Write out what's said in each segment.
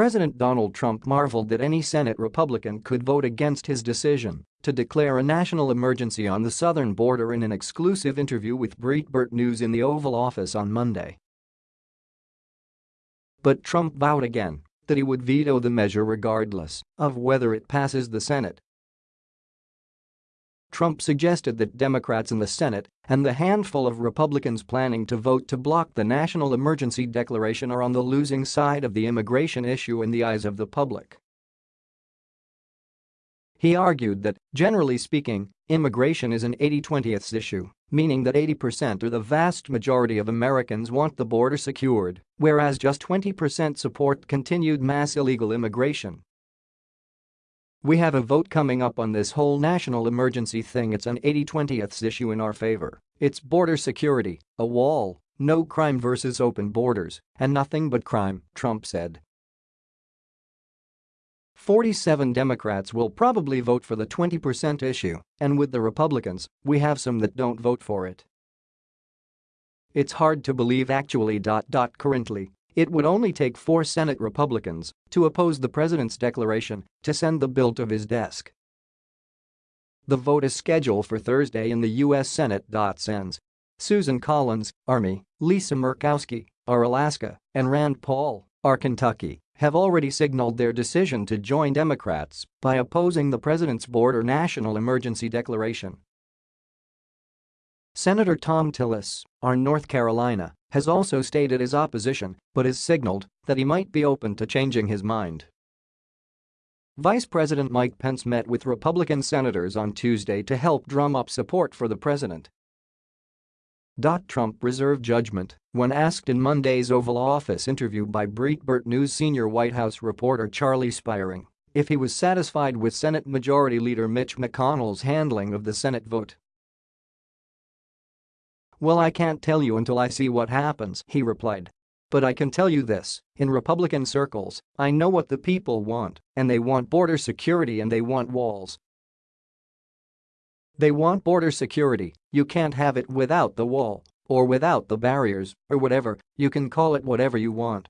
President Donald Trump marveled that any Senate Republican could vote against his decision to declare a national emergency on the southern border in an exclusive interview with Breitbart News in the Oval Office on Monday. But Trump vowed again that he would veto the measure regardless of whether it passes the Senate Trump suggested that Democrats in the Senate and the handful of Republicans planning to vote to block the national emergency declaration are on the losing side of the immigration issue in the eyes of the public. He argued that, generally speaking, immigration is an 80-20th issue, meaning that 80% or the vast majority of Americans want the border secured, whereas just 20% support continued mass illegal immigration. We have a vote coming up on this whole national emergency thing it's an 80-20th issue in our favor. It's border security, a wall, no crime versus open borders, and nothing but crime, Trump said. 47 Democrats will probably vote for the 20% issue, and with the Republicans, we have some that don't vote for it. It's hard to believe actually. Currently, it would only take four Senate Republicans to oppose the president's declaration to send the bill to his desk. The vote is scheduled for Thursday in the U.S. Senate. Sens. Susan Collins, Army, Lisa Murkowski, R. Alaska, and Rand Paul, R. Kentucky, have already signaled their decision to join Democrats by opposing the president's border national emergency declaration. Senator Thom Tillis, R. North Carolina, has also stated his opposition but has signaled that he might be open to changing his mind. Vice President Mike Pence met with Republican senators on Tuesday to help drum up support for the president. Trump reserved judgment when asked in Monday's Oval Office interview by Breitbart News senior White House reporter Charlie Spiering if he was satisfied with Senate Majority Leader Mitch McConnell's handling of the Senate vote. Well I can't tell you until I see what happens, he replied. But I can tell you this, in Republican circles, I know what the people want, and they want border security and they want walls. They want border security, you can't have it without the wall, or without the barriers, or whatever, you can call it whatever you want.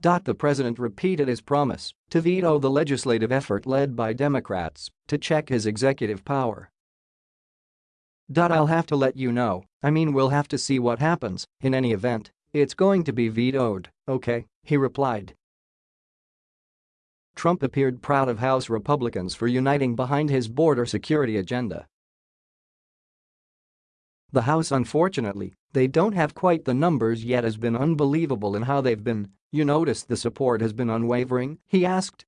The president repeated his promise to veto the legislative effort led by Democrats to check his executive power. I'll have to let you know, I mean we'll have to see what happens, in any event, it's going to be vetoed, okay, he replied. Trump appeared proud of House Republicans for uniting behind his border security agenda. The House unfortunately, they don't have quite the numbers yet has been unbelievable in how they've been, you notice the support has been unwavering, he asked.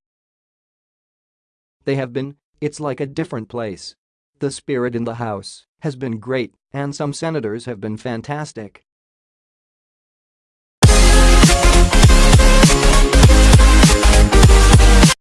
They have been, it's like a different place. The spirit in the House has been great and some senators have been fantastic.